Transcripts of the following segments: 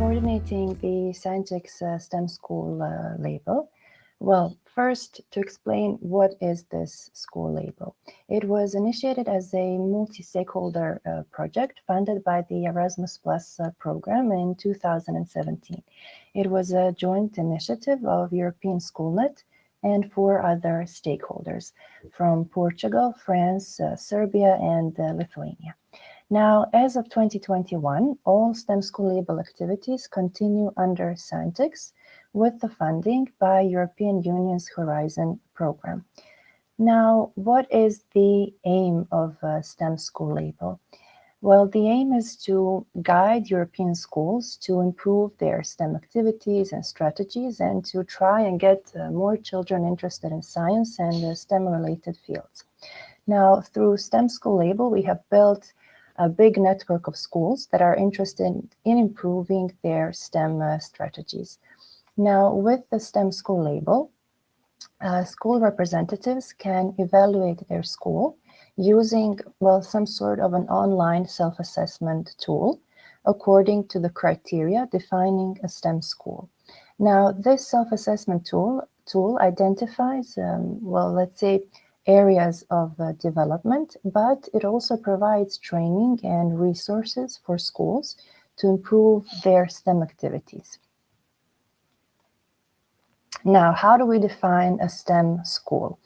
coordinating the Scientix uh, STEM School uh, label. Well, first, to explain what is this school label. It was initiated as a multi-stakeholder uh, project funded by the Erasmus Plus uh, program in 2017. It was a joint initiative of European Schoolnet and four other stakeholders from Portugal, France, uh, Serbia, and uh, Lithuania. Now, as of 2021, all STEM School Label activities continue under Scientix with the funding by European Union's Horizon program. Now, what is the aim of STEM School Label? Well, the aim is to guide European schools to improve their STEM activities and strategies and to try and get uh, more children interested in science and uh, STEM-related fields. Now, through STEM School Label, we have built a big network of schools that are interested in improving their STEM uh, strategies. Now, with the STEM school label, uh, school representatives can evaluate their school using, well, some sort of an online self-assessment tool according to the criteria defining a STEM school. Now, this self-assessment tool, tool identifies, um, well, let's say, areas of uh, development, but it also provides training and resources for schools to improve their STEM activities. Now, how do we define a STEM school?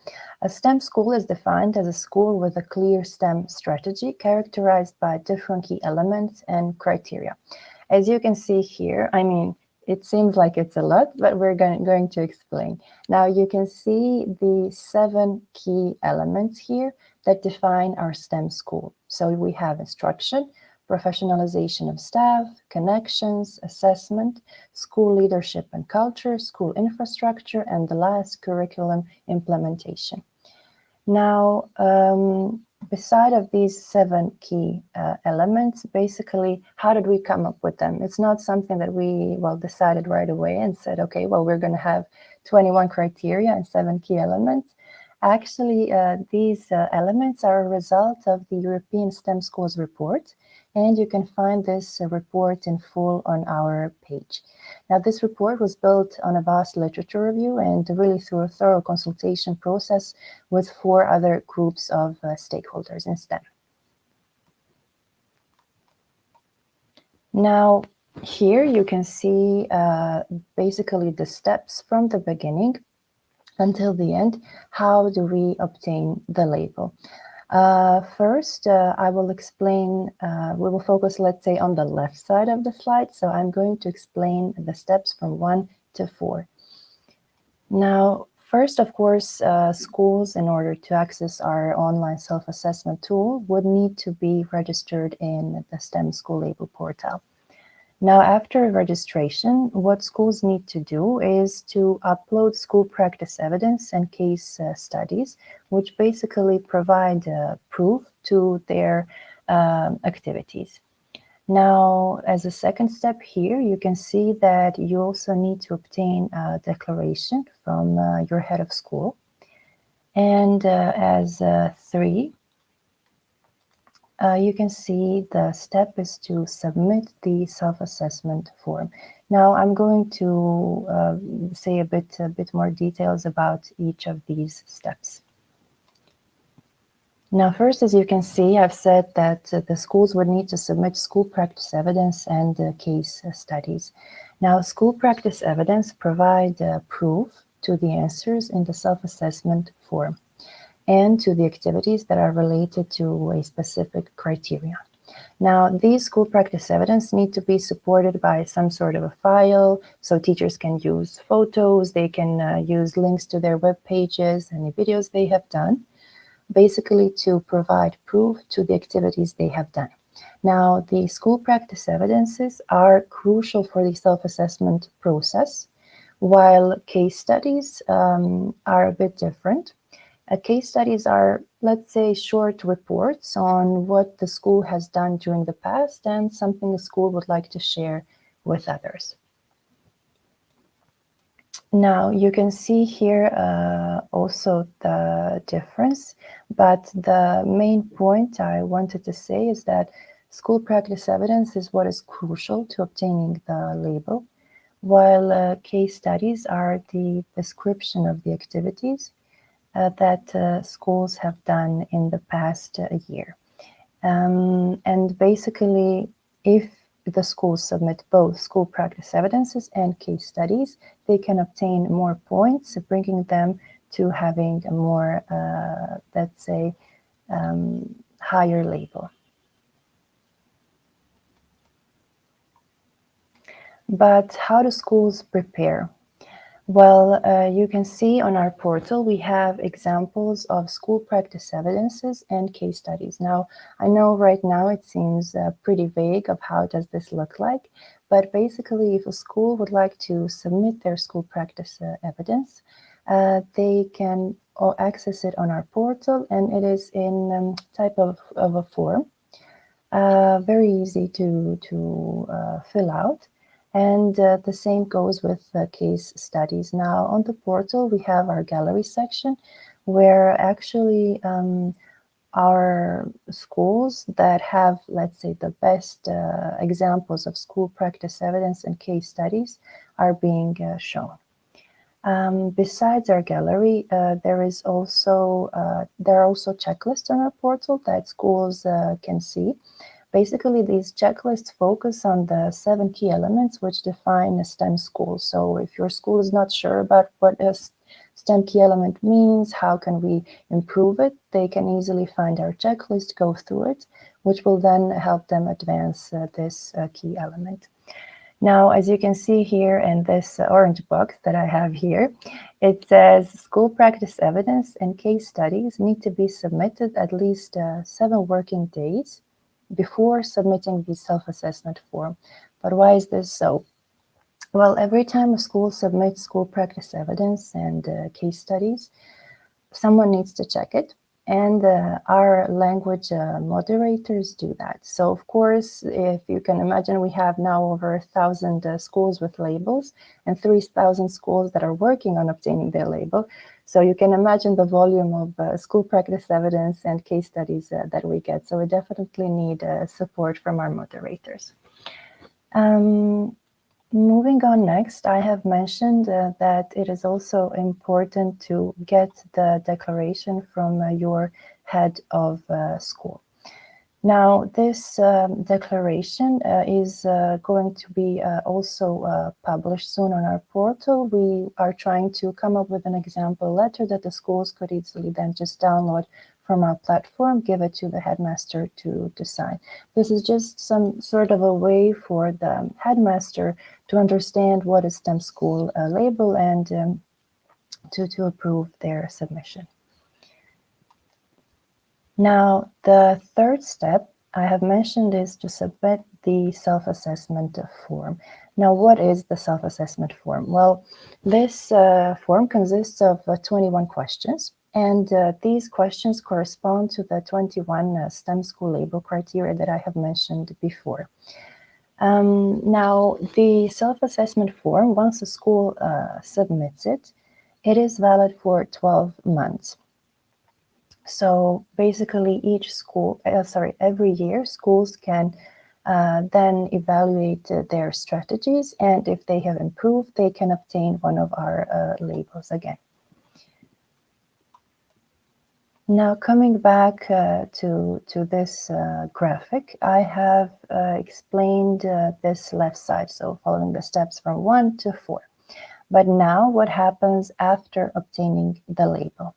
A STEM school is defined as a school with a clear STEM strategy characterized by different key elements and criteria. As you can see here, I mean, it seems like it's a lot, but we're going, going to explain. Now you can see the seven key elements here that define our STEM school. So we have instruction, professionalization of staff, connections, assessment, school leadership and culture, school infrastructure, and the last curriculum implementation. Now, um, beside of these seven key uh, elements, basically, how did we come up with them? It's not something that we, well, decided right away and said, okay, well, we're going to have 21 criteria and seven key elements. Actually, uh, these uh, elements are a result of the European STEM Schools report, and you can find this uh, report in full on our page. Now, this report was built on a vast literature review and really through a thorough consultation process with four other groups of uh, stakeholders in STEM. Now, here you can see uh, basically the steps from the beginning until the end. How do we obtain the label? Uh, first, uh, I will explain, uh, we will focus, let's say, on the left side of the slide. So I'm going to explain the steps from one to four. Now, first, of course, uh, schools, in order to access our online self-assessment tool, would need to be registered in the STEM School Label portal. Now, after registration, what schools need to do is to upload school practice evidence and case uh, studies, which basically provide uh, proof to their um, activities. Now, as a second step here, you can see that you also need to obtain a declaration from uh, your head of school. And uh, as uh, three, uh, you can see the step is to submit the self-assessment form. Now I'm going to uh, say a bit, a bit more details about each of these steps. Now, first, as you can see, I've said that uh, the schools would need to submit school practice evidence and uh, case studies. Now, school practice evidence provide uh, proof to the answers in the self-assessment form and to the activities that are related to a specific criteria. Now, these school practice evidence need to be supported by some sort of a file, so teachers can use photos, they can uh, use links to their web pages, any videos they have done, basically to provide proof to the activities they have done. Now, the school practice evidences are crucial for the self-assessment process, while case studies um, are a bit different. Uh, case studies are, let's say, short reports on what the school has done during the past and something the school would like to share with others. Now, you can see here uh, also the difference, but the main point I wanted to say is that school practice evidence is what is crucial to obtaining the label, while uh, case studies are the description of the activities that uh, schools have done in the past uh, year. Um, and basically, if the schools submit both school practice evidences and case studies, they can obtain more points, bringing them to having a more, uh, let's say, um, higher label. But how do schools prepare? Well, uh, you can see on our portal, we have examples of school practice evidences and case studies. Now, I know right now it seems uh, pretty vague of how does this look like, but basically if a school would like to submit their school practice uh, evidence, uh, they can access it on our portal and it is in um, type of, of a form. Uh, very easy to, to uh, fill out. And uh, the same goes with uh, case studies. Now on the portal, we have our gallery section where actually um, our schools that have, let's say, the best uh, examples of school practice evidence and case studies are being uh, shown. Um, besides our gallery, uh, there is also uh, there are also checklists on our portal that schools can see Basically, these checklists focus on the seven key elements which define a STEM school. So if your school is not sure about what a STEM key element means, how can we improve it, they can easily find our checklist, go through it, which will then help them advance uh, this uh, key element. Now, as you can see here in this uh, orange box that I have here, it says school practice evidence and case studies need to be submitted at least uh, seven working days before submitting the self-assessment form. But why is this so? Well, every time a school submits school practice evidence and uh, case studies, someone needs to check it. And uh, our language uh, moderators do that. So of course, if you can imagine, we have now over a thousand uh, schools with labels and 3,000 schools that are working on obtaining their label. So you can imagine the volume of uh, school practice evidence and case studies uh, that we get. So we definitely need uh, support from our moderators. Um, moving on next, I have mentioned uh, that it is also important to get the declaration from uh, your head of uh, school. Now, this um, declaration uh, is uh, going to be uh, also published soon on our portal. We are trying to come up with an example letter that the schools could easily then just download from our platform, give it to the headmaster to, sign. This is just some sort of a way for the headmaster to understand what is STEM school uh, label and um, to, to approve their submission. Now, the third step I have mentioned is to submit the self-assessment form. Now, what is the self-assessment form? Well, this uh, form consists of uh, 21 questions, and uh, these questions correspond to the 21 uh, STEM school label criteria that I have mentioned before. Um, now, the self-assessment form, once a school uh, submits it, it is valid for 12 months. So basically each school, uh, sorry, every year schools can uh, then evaluate uh, their strategies and if they have improved, they can obtain one of our labels again. Now coming back uh, to, to this uh, graphic, I have explained this left side, so following the steps from one to four. But now what happens after obtaining the label?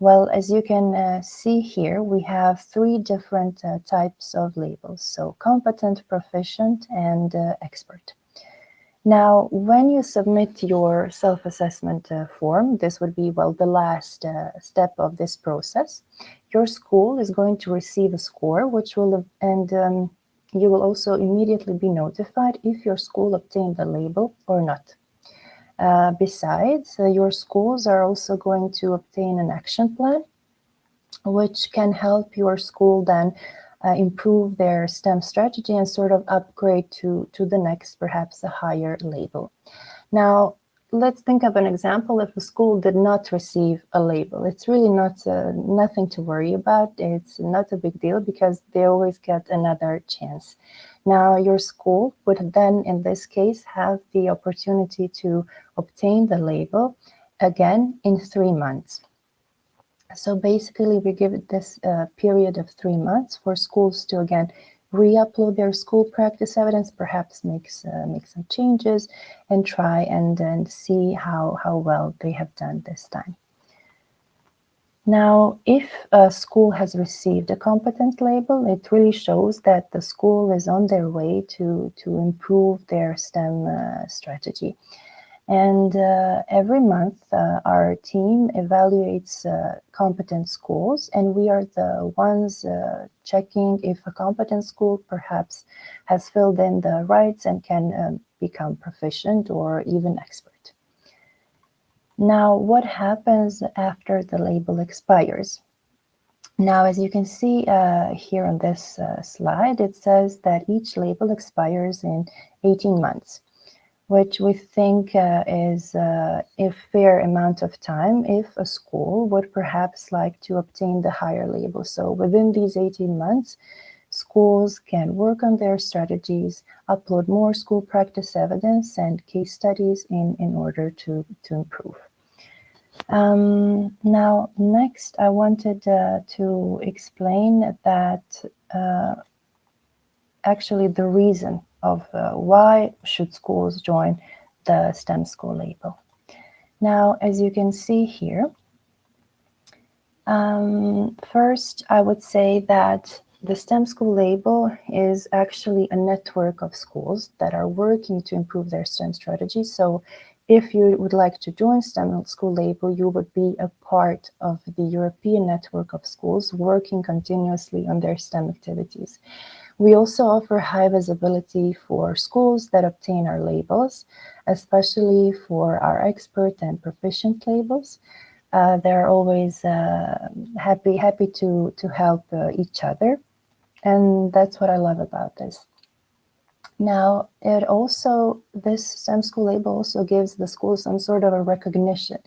Well, as you can uh, see here, we have three different uh, types of labels. So competent, proficient, and uh, expert. Now, when you submit your self-assessment uh, form, this would be, well, the last uh, step of this process. Your school is going to receive a score, which will, and um, you will also immediately be notified if your school obtained the label or not. Uh, besides, uh, your schools are also going to obtain an action plan, which can help your school then uh, improve their STEM strategy and sort of upgrade to, to the next, perhaps a higher label. Now, let's think of an example if a school did not receive a label. It's really not uh, nothing to worry about. It's not a big deal because they always get another chance. Now, your school would then, in this case, have the opportunity to obtain the label again in three months. So basically, we give this uh, period of three months for schools to, again, re-upload their school practice evidence, perhaps makes uh, make some changes and try and, and see how, how well they have done this time. Now, if a school has received a competent label, it really shows that the school is on their way to, to improve their STEM uh, strategy. And uh, every month, uh, our team evaluates uh, competent schools, and we are the ones uh, checking if a competent school perhaps has filled in the rights and can um, become proficient or even expert. Now, what happens after the label expires? Now, as you can see uh, here on this uh, slide, it says that each label expires in 18 months which we think uh, is uh, a fair amount of time if a school would perhaps like to obtain the higher label. So within these 18 months, schools can work on their strategies, upload more school practice evidence and case studies in, in order to, to improve. Um, now, next, I wanted uh, to explain that uh, actually the reason of uh, why should schools join the STEM school label. Now, as you can see here, um, first, I would say that the STEM school label is actually a network of schools that are working to improve their STEM strategy. So if you would like to join STEM school label, you would be a part of the European network of schools working continuously on their STEM activities. We also offer high visibility for schools that obtain our labels, especially for our expert and proficient labels. Uh, they're always uh, happy happy to, to help uh, each other. And that's what I love about this. Now, it also, this STEM school label also gives the school some sort of a recognition,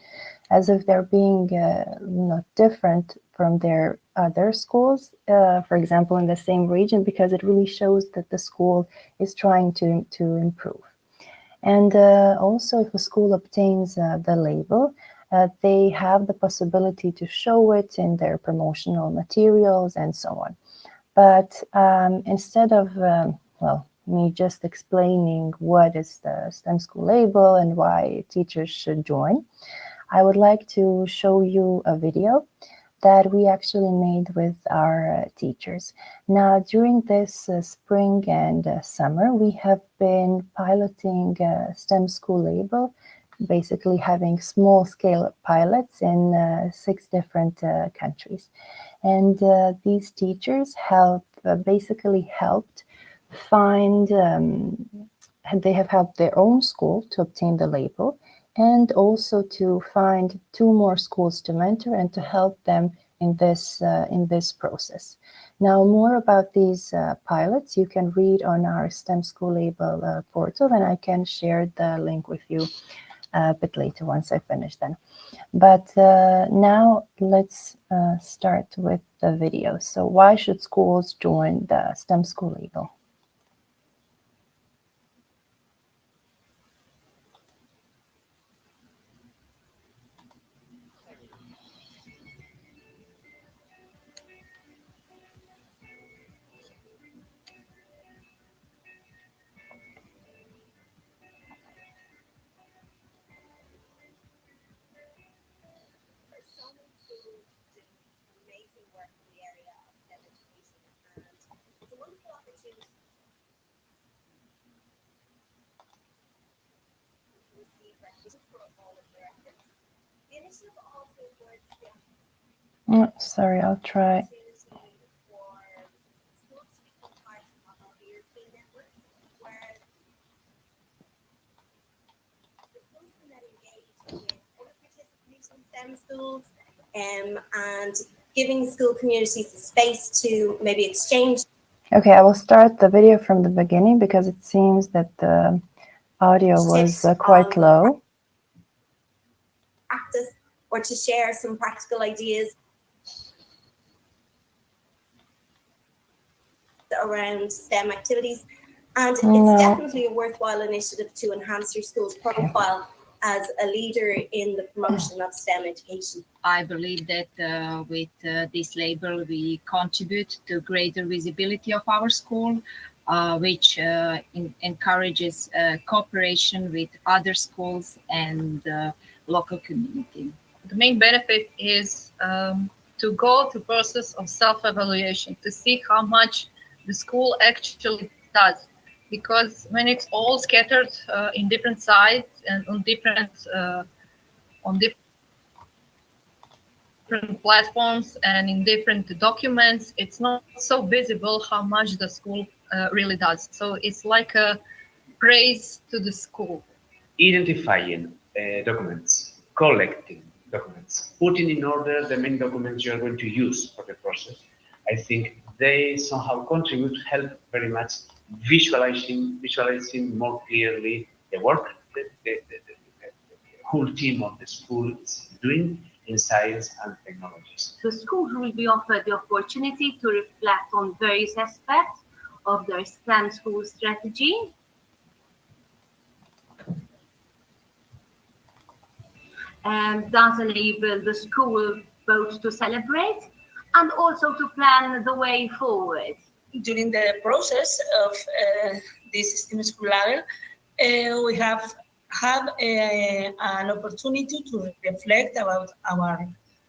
as if they're being uh, not different from their other schools, uh, for example, in the same region, because it really shows that the school is trying to, to improve. And uh, also, if a school obtains uh, the label, uh, they have the possibility to show it in their promotional materials and so on. But um, instead of, um, well, me just explaining what is the STEM school label and why teachers should join, I would like to show you a video that we actually made with our uh, teachers. Now, during this uh, spring and uh, summer, we have been piloting uh, STEM school label, basically having small scale pilots in uh, six different uh, countries. And these teachers have basically helped find, um, they have helped their own school to obtain the label and also to find two more schools to mentor and to help them in this uh, in this process. Now, more about these uh, pilots you can read on our STEM School Label uh, portal, and I can share the link with you uh, a bit later once I finish then. But uh, now let's uh, start with the video. So why should schools join the STEM School Label? Oh, sorry, I'll try. schools um, and giving school communities the space to maybe exchange. Okay, I will start the video from the beginning because it seems that the audio was uh, quite low. Or to share some practical ideas around STEM activities. And it's definitely a worthwhile initiative to enhance your school's profile as a leader in the promotion of STEM education. I believe that uh, with uh, this label, we contribute to greater visibility of our school, uh, which uh, in- encourages uh, cooperation with other schools and uh, local community. The main benefit is um, to go to process of self-evaluation to see how much the school actually does. Because when it's all scattered uh, in different sites and on different uh, on different platforms and in different documents it's not so visible how much the school uh, really does. So it's like a praise to the school. Identifying uh, documents, collecting documents, putting in order the main documents you are going to use for the process. I think they somehow contribute, help very much visualizing, visualizing more clearly the work that the, the, the, the, whole team of the school is doing in science and technologies. The schools will be offered the opportunity to reflect on various aspects of their STEM school strategy. And thus enable the school both to celebrate and also to plan the way forward. during the process of uh, this STEM school level, uh, we have had an opportunity to reflect about our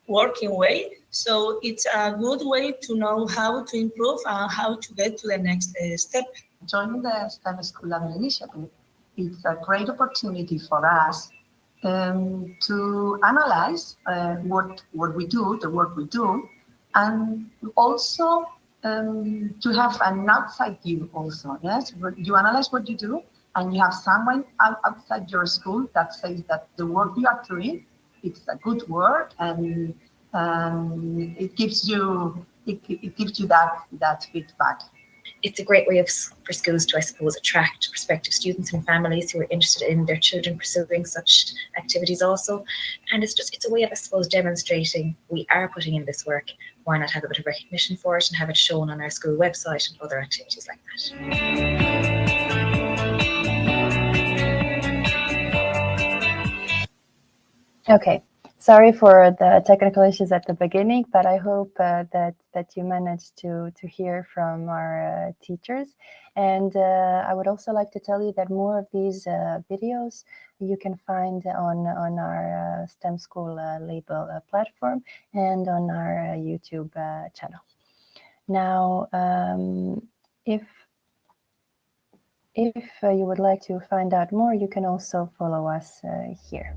working way. So it's a good way to know how to improve and how to get to the next uh, step. joining the STEM School Level Initiative, it's a great opportunity for us um, to analyze uh, what, what we do, the work we do, and also um, to have an outside view also, yes? You analyze what you do, and you have someone outside your school that says that the work you are doing, it's a good work, and um, it gives you, it, it gives you that, that feedback. It's a great way of for schools to, I suppose, attract prospective students and families who are interested in their children pursuing such activities also. And it's just, it's a way of, I suppose, demonstrating we are putting in this work. Why not have a bit of recognition for it and have it shown on our school website and other activities like that? Okay, sorry for the technical issues at the beginning, but I hope uh, that that you managed to to hear from our uh, teachers. And uh, I would also like to tell you that more of these uh, videos you can find on on our uh, STEM School uh, label platform and on our YouTube channel. Now, um, if if you would like to find out more, you can also follow us here.